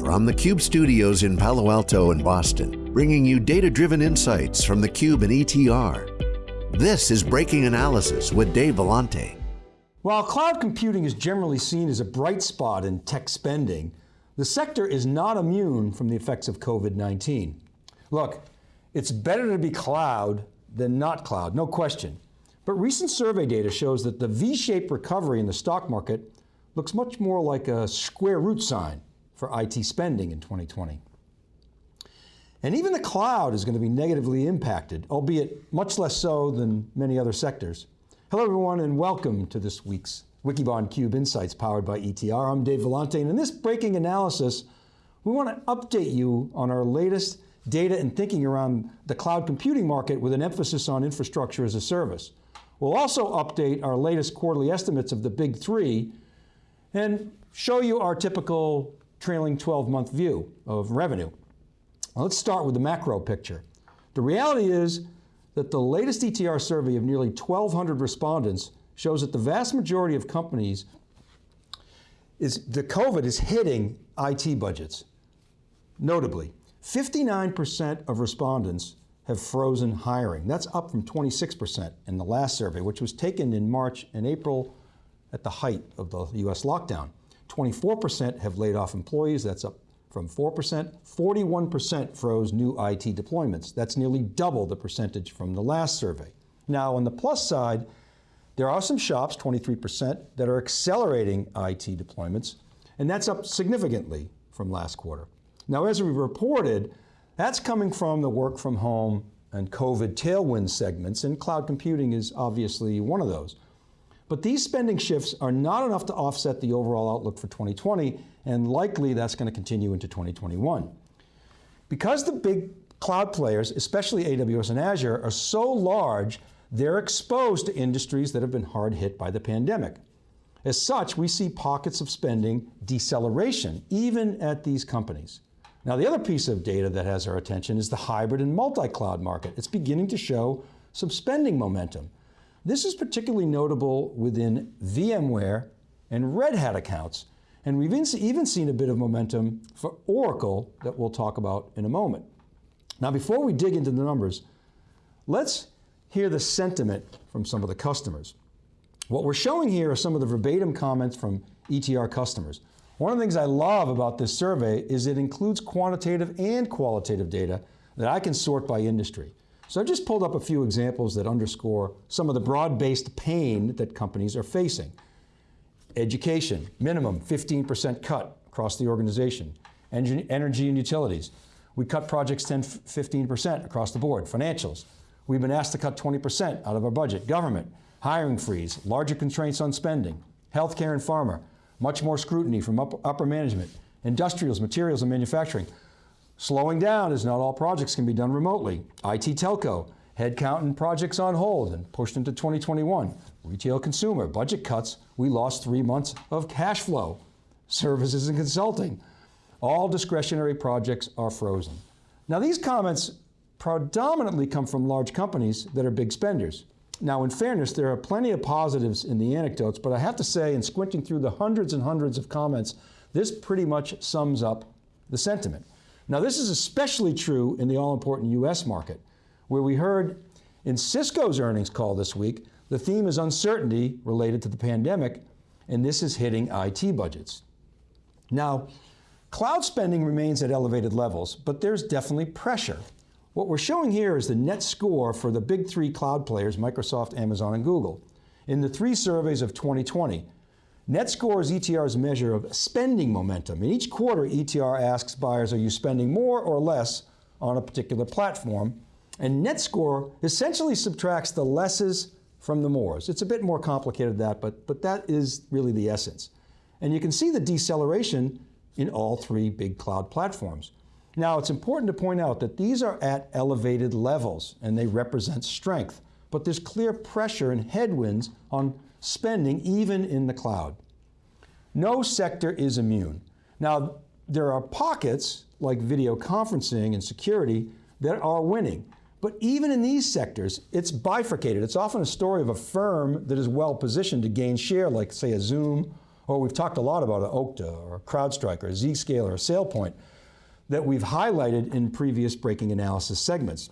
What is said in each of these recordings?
From the Cube studios in Palo Alto and Boston, bringing you data-driven insights from the Cube and ETR. This is Breaking Analysis with Dave Vellante. While cloud computing is generally seen as a bright spot in tech spending, the sector is not immune from the effects of COVID-19. Look, it's better to be cloud than not cloud, no question. But recent survey data shows that the V-shaped recovery in the stock market looks much more like a square root sign for IT spending in 2020. And even the cloud is going to be negatively impacted, albeit much less so than many other sectors. Hello everyone and welcome to this week's Wikibon Cube Insights powered by ETR. I'm Dave Vellante and in this breaking analysis, we want to update you on our latest data and thinking around the cloud computing market with an emphasis on infrastructure as a service. We'll also update our latest quarterly estimates of the big three and show you our typical trailing 12 month view of revenue. Let's start with the macro picture. The reality is that the latest ETR survey of nearly 1,200 respondents shows that the vast majority of companies is the COVID is hitting IT budgets. Notably, 59% of respondents have frozen hiring. That's up from 26% in the last survey, which was taken in March and April at the height of the US lockdown. 24% have laid off employees, that's up from 4%. 41% froze new IT deployments. That's nearly double the percentage from the last survey. Now on the plus side, there are some shops, 23%, that are accelerating IT deployments, and that's up significantly from last quarter. Now as we reported, that's coming from the work from home and COVID tailwind segments, and cloud computing is obviously one of those. But these spending shifts are not enough to offset the overall outlook for 2020, and likely that's going to continue into 2021. Because the big cloud players, especially AWS and Azure, are so large, they're exposed to industries that have been hard hit by the pandemic. As such, we see pockets of spending deceleration, even at these companies. Now the other piece of data that has our attention is the hybrid and multi-cloud market. It's beginning to show some spending momentum. This is particularly notable within VMware and Red Hat accounts, and we've even seen a bit of momentum for Oracle that we'll talk about in a moment. Now before we dig into the numbers, let's hear the sentiment from some of the customers. What we're showing here are some of the verbatim comments from ETR customers. One of the things I love about this survey is it includes quantitative and qualitative data that I can sort by industry. So I've just pulled up a few examples that underscore some of the broad-based pain that companies are facing. Education, minimum 15% cut across the organization. Energy and utilities, we cut projects 10, 15% across the board. Financials, we've been asked to cut 20% out of our budget. Government, hiring freeze, larger constraints on spending. Healthcare and pharma, much more scrutiny from upper management. Industrials, materials, and manufacturing, Slowing down as not all projects can be done remotely. IT telco, headcount and projects on hold and pushed into 2021. Retail consumer, budget cuts, we lost three months of cash flow. Services and consulting, all discretionary projects are frozen. Now these comments predominantly come from large companies that are big spenders. Now in fairness, there are plenty of positives in the anecdotes, but I have to say in squinting through the hundreds and hundreds of comments, this pretty much sums up the sentiment. Now this is especially true in the all-important US market, where we heard in Cisco's earnings call this week, the theme is uncertainty related to the pandemic, and this is hitting IT budgets. Now, cloud spending remains at elevated levels, but there's definitely pressure. What we're showing here is the net score for the big three cloud players, Microsoft, Amazon, and Google. In the three surveys of 2020, Net score is ETR's measure of spending momentum. In each quarter, ETR asks buyers, are you spending more or less on a particular platform? And net score essentially subtracts the lesses from the mores. It's a bit more complicated than that, but, but that is really the essence. And you can see the deceleration in all three big cloud platforms. Now it's important to point out that these are at elevated levels and they represent strength, but there's clear pressure and headwinds on spending even in the cloud. No sector is immune. Now, there are pockets like video conferencing and security that are winning. But even in these sectors, it's bifurcated. It's often a story of a firm that is well positioned to gain share, like say a Zoom or we've talked a lot about an Okta or a CrowdStrike or a Zscaler or a SailPoint that we've highlighted in previous breaking analysis segments.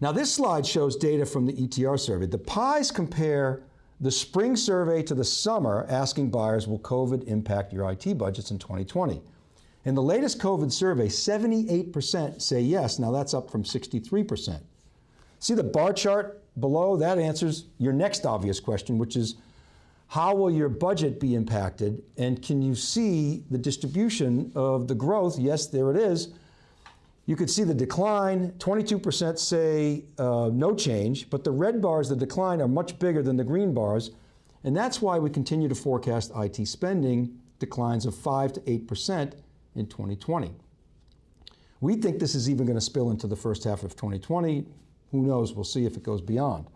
Now this slide shows data from the ETR survey. The pies compare the spring survey to the summer asking buyers, will COVID impact your IT budgets in 2020? In the latest COVID survey, 78% say yes. Now that's up from 63%. See the bar chart below? That answers your next obvious question, which is how will your budget be impacted? And can you see the distribution of the growth? Yes, there it is. You could see the decline, 22% say uh, no change, but the red bars, the decline, are much bigger than the green bars, and that's why we continue to forecast IT spending declines of 5 to 8% in 2020. We think this is even going to spill into the first half of 2020. Who knows, we'll see if it goes beyond.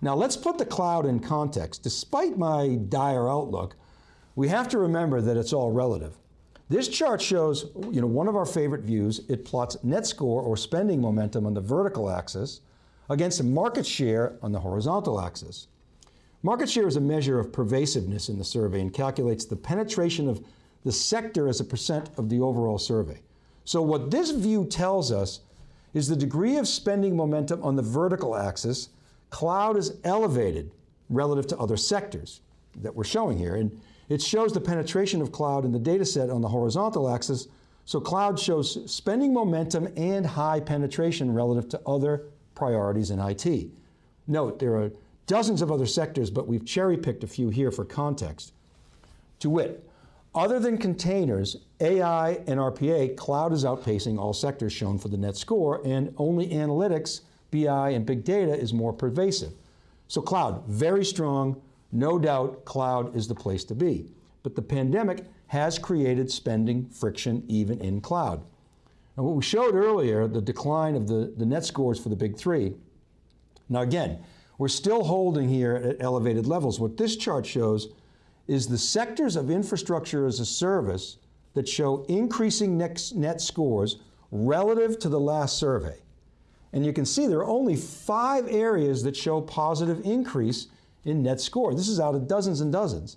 Now let's put the cloud in context. Despite my dire outlook, we have to remember that it's all relative. This chart shows you know, one of our favorite views. It plots net score or spending momentum on the vertical axis against market share on the horizontal axis. Market share is a measure of pervasiveness in the survey and calculates the penetration of the sector as a percent of the overall survey. So what this view tells us is the degree of spending momentum on the vertical axis, cloud is elevated relative to other sectors that we're showing here. And it shows the penetration of cloud in the data set on the horizontal axis, so cloud shows spending momentum and high penetration relative to other priorities in IT. Note, there are dozens of other sectors, but we've cherry picked a few here for context. To wit, other than containers, AI and RPA, cloud is outpacing all sectors shown for the net score, and only analytics, BI, and big data is more pervasive. So cloud, very strong, no doubt cloud is the place to be. But the pandemic has created spending friction even in cloud. And what we showed earlier, the decline of the, the net scores for the big three. Now again, we're still holding here at elevated levels. What this chart shows is the sectors of infrastructure as a service that show increasing net, net scores relative to the last survey. And you can see there are only five areas that show positive increase in net score. This is out of dozens and dozens.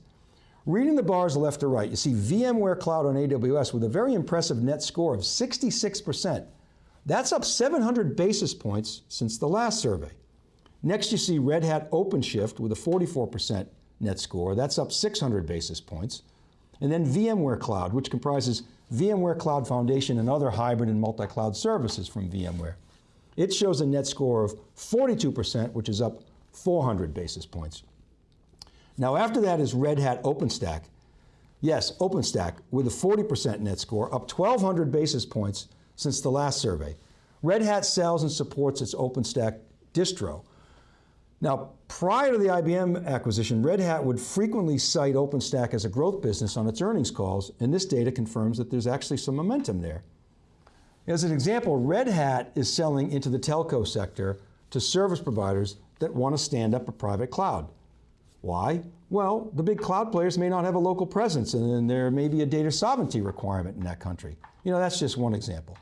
Reading the bars left to right, you see VMware Cloud on AWS with a very impressive net score of 66%. That's up 700 basis points since the last survey. Next you see Red Hat OpenShift with a 44% net score. That's up 600 basis points. And then VMware Cloud, which comprises VMware Cloud Foundation and other hybrid and multi-cloud services from VMware. It shows a net score of 42%, which is up 400 basis points. Now after that is Red Hat OpenStack. Yes, OpenStack with a 40% net score, up 1,200 basis points since the last survey. Red Hat sells and supports its OpenStack distro. Now, prior to the IBM acquisition, Red Hat would frequently cite OpenStack as a growth business on its earnings calls, and this data confirms that there's actually some momentum there. As an example, Red Hat is selling into the telco sector to service providers that want to stand up a private cloud. Why? Well, the big cloud players may not have a local presence and then there may be a data sovereignty requirement in that country. You know, that's just one example.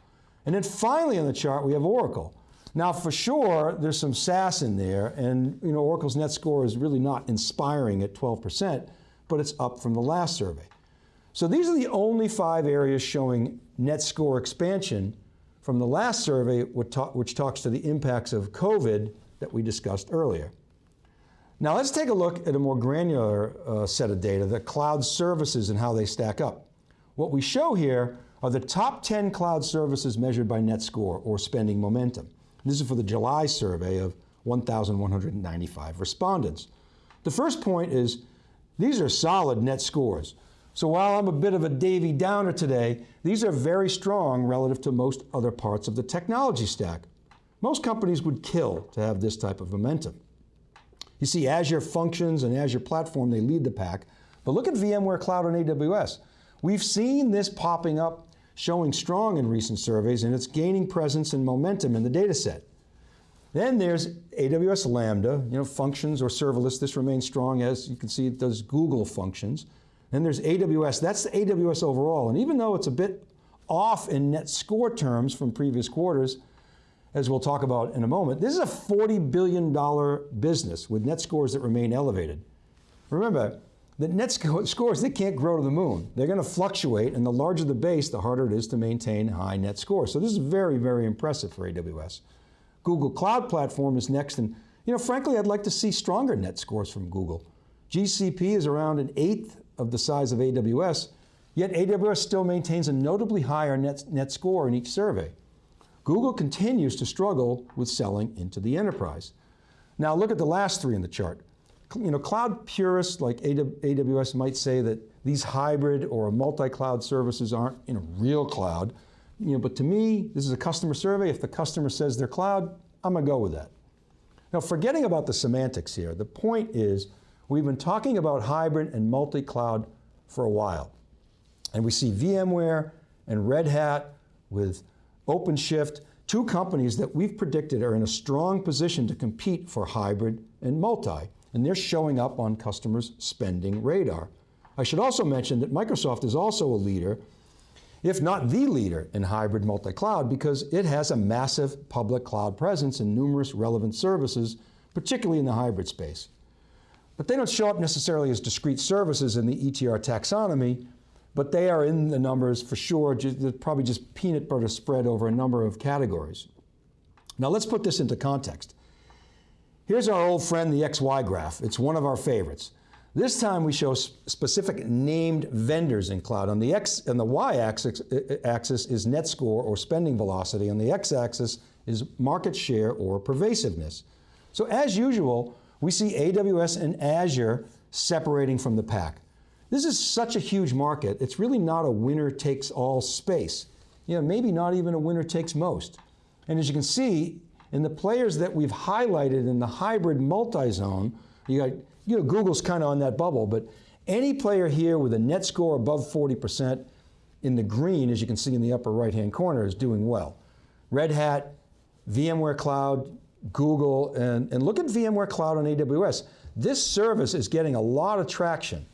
And then finally on the chart, we have Oracle. Now for sure, there's some SaaS in there and you know, Oracle's net score is really not inspiring at 12%, but it's up from the last survey. So these are the only five areas showing net score expansion from the last survey, which talks to the impacts of COVID that we discussed earlier. Now let's take a look at a more granular uh, set of data, the cloud services and how they stack up. What we show here are the top 10 cloud services measured by net score or spending momentum. This is for the July survey of 1,195 respondents. The first point is, these are solid net scores. So while I'm a bit of a Davy Downer today, these are very strong relative to most other parts of the technology stack. Most companies would kill to have this type of momentum. You see Azure Functions and Azure Platform, they lead the pack, but look at VMware Cloud on AWS. We've seen this popping up, showing strong in recent surveys, and it's gaining presence and momentum in the data set. Then there's AWS Lambda, you know, functions or serverless, this remains strong as you can see it does Google functions. Then there's AWS, that's the AWS overall, and even though it's a bit off in net score terms from previous quarters, as we'll talk about in a moment, this is a $40 billion business with net scores that remain elevated. Remember, that net scores, they can't grow to the moon. They're going to fluctuate, and the larger the base, the harder it is to maintain high net scores. So this is very, very impressive for AWS. Google Cloud Platform is next, and you know, frankly, I'd like to see stronger net scores from Google. GCP is around an eighth of the size of AWS, yet AWS still maintains a notably higher net, net score in each survey. Google continues to struggle with selling into the enterprise. Now look at the last three in the chart. You know, cloud purists like AWS might say that these hybrid or multi-cloud services aren't in a real cloud, you know, but to me, this is a customer survey. If the customer says they're cloud, I'm going to go with that. Now forgetting about the semantics here, the point is we've been talking about hybrid and multi-cloud for a while. And we see VMware and Red Hat with OpenShift, two companies that we've predicted are in a strong position to compete for hybrid and multi, and they're showing up on customers' spending radar. I should also mention that Microsoft is also a leader, if not the leader in hybrid multi-cloud because it has a massive public cloud presence and numerous relevant services, particularly in the hybrid space. But they don't show up necessarily as discrete services in the ETR taxonomy, but they are in the numbers for sure, just, probably just peanut butter spread over a number of categories. Now let's put this into context. Here's our old friend, the XY graph. It's one of our favorites. This time we show specific named vendors in cloud. On the X and the Y axis, uh, uh, axis is net score or spending velocity. On the X axis is market share or pervasiveness. So as usual, we see AWS and Azure separating from the pack. This is such a huge market, it's really not a winner takes all space. You know, maybe not even a winner takes most. And as you can see, in the players that we've highlighted in the hybrid multi-zone, you got, you know, Google's kind of on that bubble, but any player here with a net score above 40% in the green, as you can see in the upper right-hand corner, is doing well. Red Hat, VMware Cloud, Google, and, and look at VMware Cloud on AWS. This service is getting a lot of traction.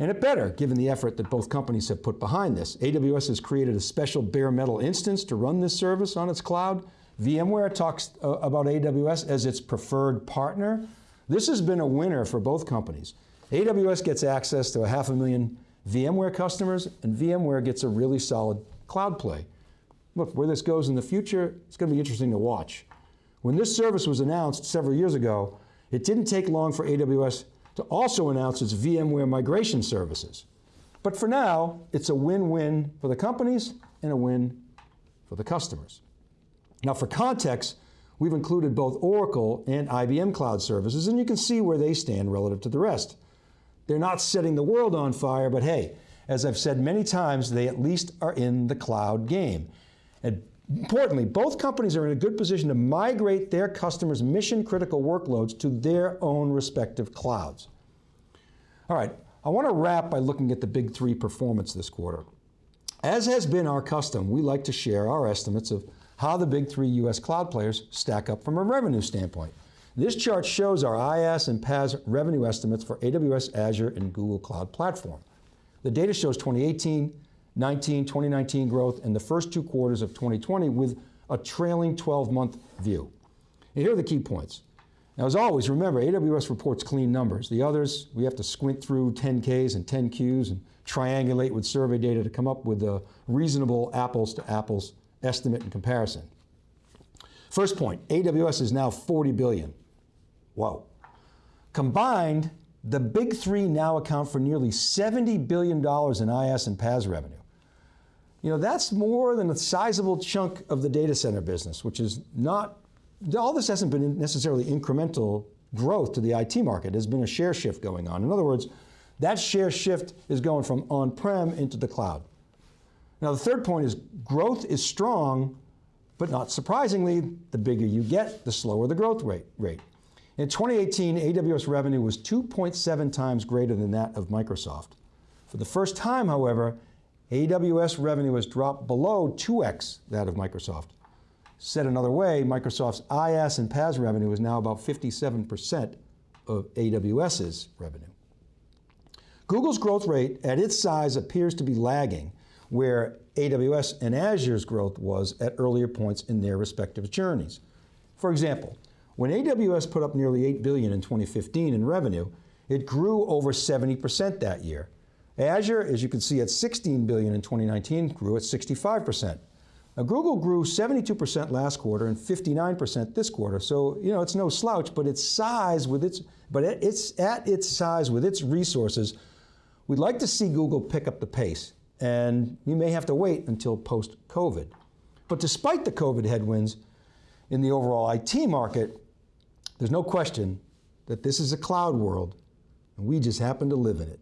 And it better, given the effort that both companies have put behind this. AWS has created a special bare metal instance to run this service on its cloud. VMware talks uh, about AWS as its preferred partner. This has been a winner for both companies. AWS gets access to a half a million VMware customers, and VMware gets a really solid cloud play. Look, where this goes in the future, it's going to be interesting to watch. When this service was announced several years ago, it didn't take long for AWS to also announce its VMware migration services. But for now, it's a win-win for the companies and a win for the customers. Now for context, we've included both Oracle and IBM cloud services, and you can see where they stand relative to the rest. They're not setting the world on fire, but hey, as I've said many times, they at least are in the cloud game. Importantly, both companies are in a good position to migrate their customers' mission critical workloads to their own respective clouds. All right, I want to wrap by looking at the big three performance this quarter. As has been our custom, we like to share our estimates of how the big three US cloud players stack up from a revenue standpoint. This chart shows our IaaS and PaaS revenue estimates for AWS, Azure, and Google Cloud Platform. The data shows 2018, 19, 2019 growth and the first two quarters of 2020 with a trailing 12-month view. And here are the key points. Now as always, remember, AWS reports clean numbers. The others, we have to squint through 10Ks and 10Qs and triangulate with survey data to come up with a reasonable apples to apples estimate and comparison. First point, AWS is now 40 billion. Whoa. Combined, the big three now account for nearly $70 billion in IaaS and PaaS revenue. You know, that's more than a sizable chunk of the data center business, which is not, all this hasn't been necessarily incremental growth to the IT market. There's been a share shift going on. In other words, that share shift is going from on-prem into the cloud. Now the third point is growth is strong, but not surprisingly, the bigger you get, the slower the growth rate. rate. In 2018, AWS revenue was 2.7 times greater than that of Microsoft. For the first time, however, AWS revenue has dropped below 2x that of Microsoft. Said another way, Microsoft's IaaS and PaaS revenue is now about 57% of AWS's revenue. Google's growth rate at its size appears to be lagging where AWS and Azure's growth was at earlier points in their respective journeys. For example, when AWS put up nearly 8 billion in 2015 in revenue, It grew over 70% that year. Azure, as you can see at 16 billion in 2019, grew at 65%. Now Google grew 72% last quarter and 59% this quarter. So, you know, it's no slouch, but its size with its but it's at its size with its resources, we'd like to see Google pick up the pace. And you may have to wait until post-COVID. But despite the COVID headwinds in the overall IT market, there's no question that this is a cloud world and we just happen to live in it.